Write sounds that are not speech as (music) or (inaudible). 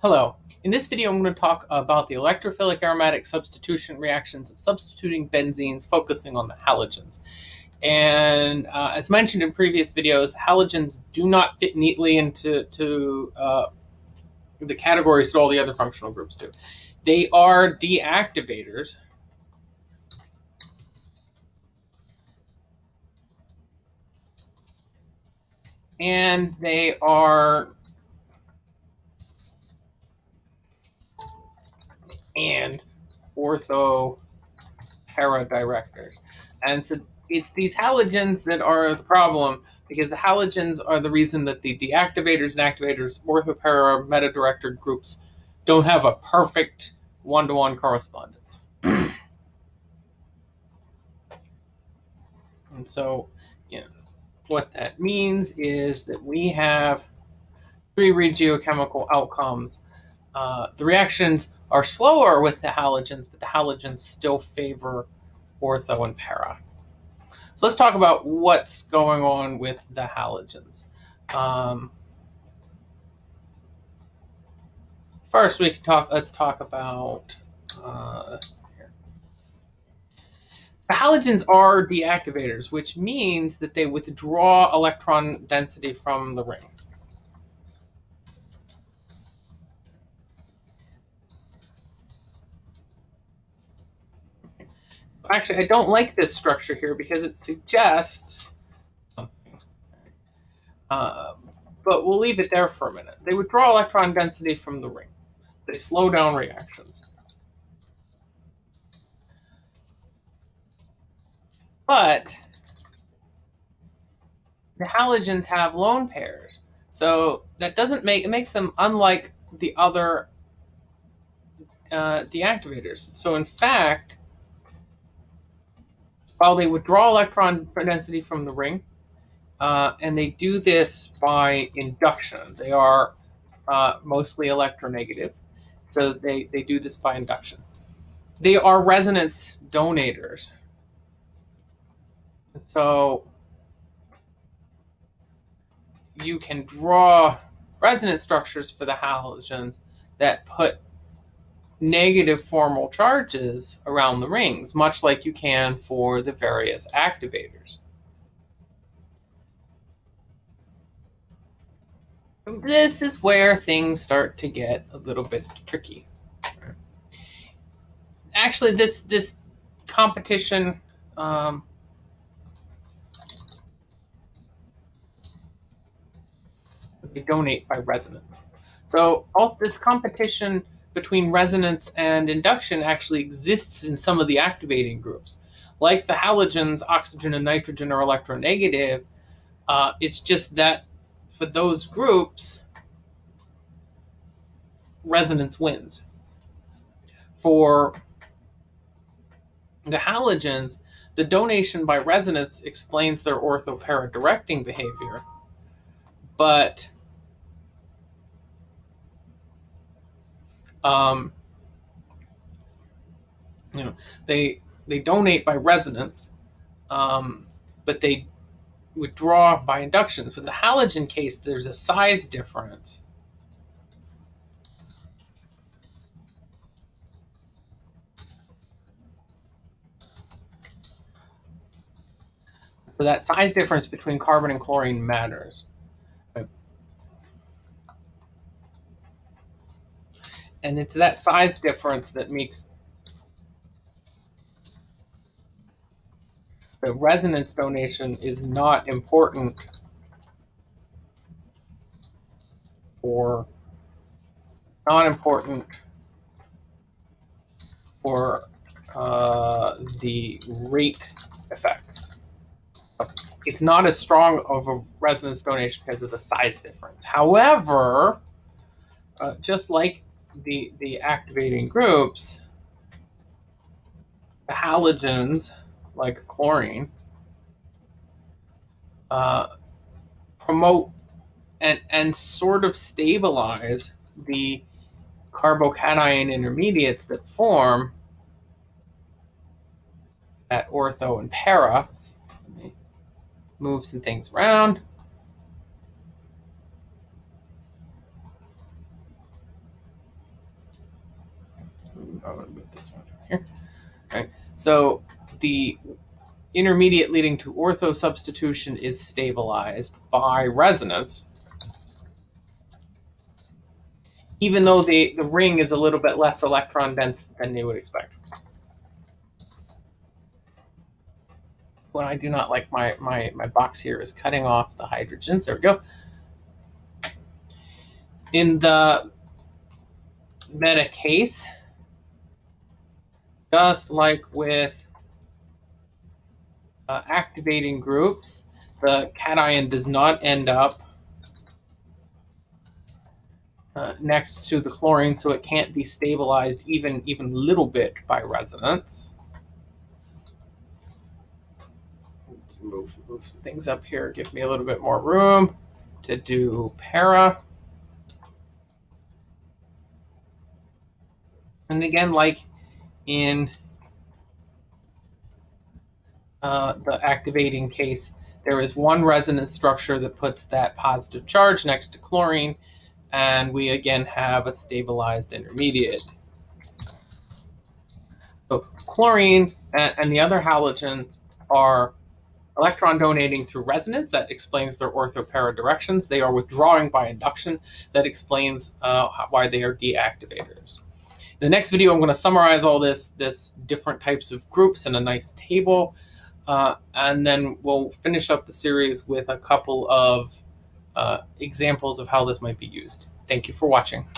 Hello. In this video, I'm going to talk about the electrophilic aromatic substitution reactions of substituting benzenes, focusing on the halogens. And uh, as mentioned in previous videos, halogens do not fit neatly into to, uh, the categories that all the other functional groups do. They are deactivators. And they are and ortho para directors. And so it's these halogens that are the problem because the halogens are the reason that the deactivators and activators, ortho para meta director groups don't have a perfect one-to-one correspondence. (clears throat) and so, you know, what that means is that we have three regiochemical outcomes. Uh, the reactions are slower with the halogens, but the halogens still favor ortho and para. So let's talk about what's going on with the halogens. Um, first, we can talk. Let's talk about. Uh, the halogens are deactivators, which means that they withdraw electron density from the ring. Actually, I don't like this structure here because it suggests something. Uh, but we'll leave it there for a minute. They withdraw electron density from the ring. They slow down reactions. But the halogens have lone pairs. So that doesn't make, it makes them unlike the other uh, deactivators. So in fact, while they withdraw electron density from the ring, uh, and they do this by induction. They are uh, mostly electronegative, so they, they do this by induction. They are resonance donators. So you can draw resonance structures for the halogens that put negative formal charges around the rings, much like you can for the various activators. This is where things start to get a little bit tricky. Actually, this this competition um, they donate by resonance. So also this competition between resonance and induction actually exists in some of the activating groups. Like the halogens, oxygen and nitrogen are electronegative. Uh, it's just that for those groups, resonance wins. For the halogens, the donation by resonance explains their orthopara directing behavior, but um, you know, they they donate by resonance, um, but they withdraw by inductions. With the halogen case, there's a size difference. So that size difference between carbon and chlorine matters. And it's that size difference that makes the resonance donation is not important for not important for uh, the rate effects. It's not as strong of a resonance donation because of the size difference. However, uh, just like the, the activating groups, the halogens, like chlorine, uh, promote and, and sort of stabilize the carbocation intermediates that form at ortho and para. Move some things around. I'm going to move this one (laughs) right. So the intermediate leading to ortho substitution is stabilized by resonance, even though the, the ring is a little bit less electron dense than you would expect. What I do not like my, my, my box here is cutting off the hydrogens. There we go. In the meta case, just like with uh, activating groups, the cation does not end up uh, next to the chlorine, so it can't be stabilized even even little bit by resonance. Let's move, move some things up here, give me a little bit more room to do para. And again, like in uh, the activating case, there is one resonance structure that puts that positive charge next to chlorine, and we again have a stabilized intermediate. So chlorine and, and the other halogens are electron donating through resonance. That explains their orthopara directions. They are withdrawing by induction. That explains uh, why they are deactivators. The next video, I'm going to summarize all this, this different types of groups in a nice table. Uh, and then we'll finish up the series with a couple of uh, examples of how this might be used. Thank you for watching.